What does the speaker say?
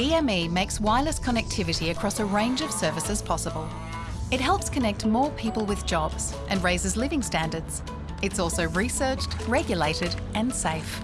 EME makes wireless connectivity across a range of services possible. It helps connect more people with jobs and raises living standards. It's also researched, regulated and safe.